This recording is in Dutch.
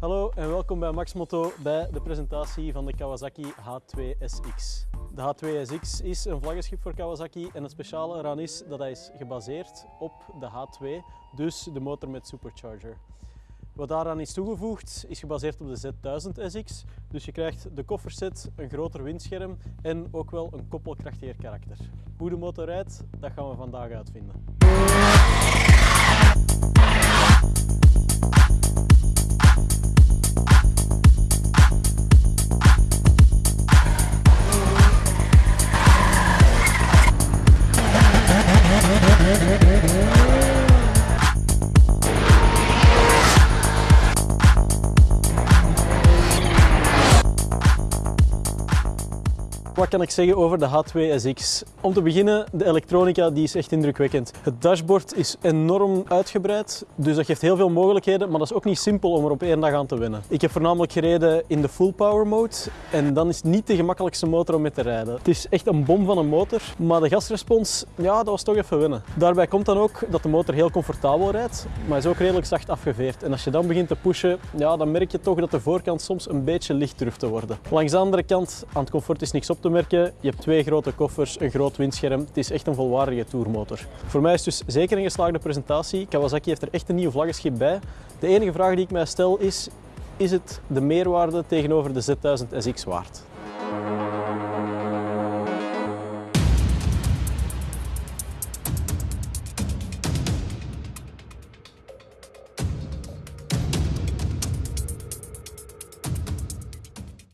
Hallo en welkom bij Max Moto bij de presentatie van de Kawasaki H2SX. De H2SX is een vlaggenschip voor Kawasaki en het speciale eraan is dat hij is gebaseerd op de H2, dus de motor met supercharger. Wat daaraan is toegevoegd is gebaseerd op de Z1000SX, dus je krijgt de kofferset, een groter windscherm en ook wel een koppelkrachtiger karakter. Hoe de motor rijdt, dat gaan we vandaag uitvinden. Wat kan ik zeggen over de H2SX? Om te beginnen, de elektronica die is echt indrukwekkend. Het dashboard is enorm uitgebreid, dus dat geeft heel veel mogelijkheden, maar dat is ook niet simpel om er op één dag aan te wennen. Ik heb voornamelijk gereden in de full power mode en dan is het niet de gemakkelijkste motor om mee te rijden. Het is echt een bom van een motor, maar de gasrespons, ja, dat was toch even wennen. Daarbij komt dan ook dat de motor heel comfortabel rijdt, maar is ook redelijk zacht afgeveerd. En als je dan begint te pushen, ja, dan merk je toch dat de voorkant soms een beetje licht durft te worden. Langs de andere kant, aan het comfort is niks op te merken. Je hebt twee grote koffers, een groot windscherm. Het is echt een volwaardige tourmotor. Voor mij is het dus zeker een geslaagde presentatie. Kawasaki heeft er echt een nieuw vlaggenschip bij. De enige vraag die ik mij stel is, is het de meerwaarde tegenover de Z1000 SX waard?